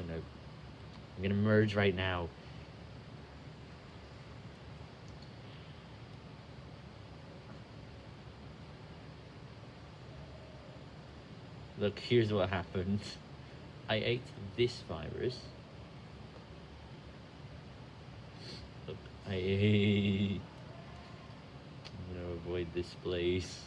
Oh no. I'm gonna merge right now. Look, here's what happened. I ate this virus. Look, I ate... I'm gonna avoid this place.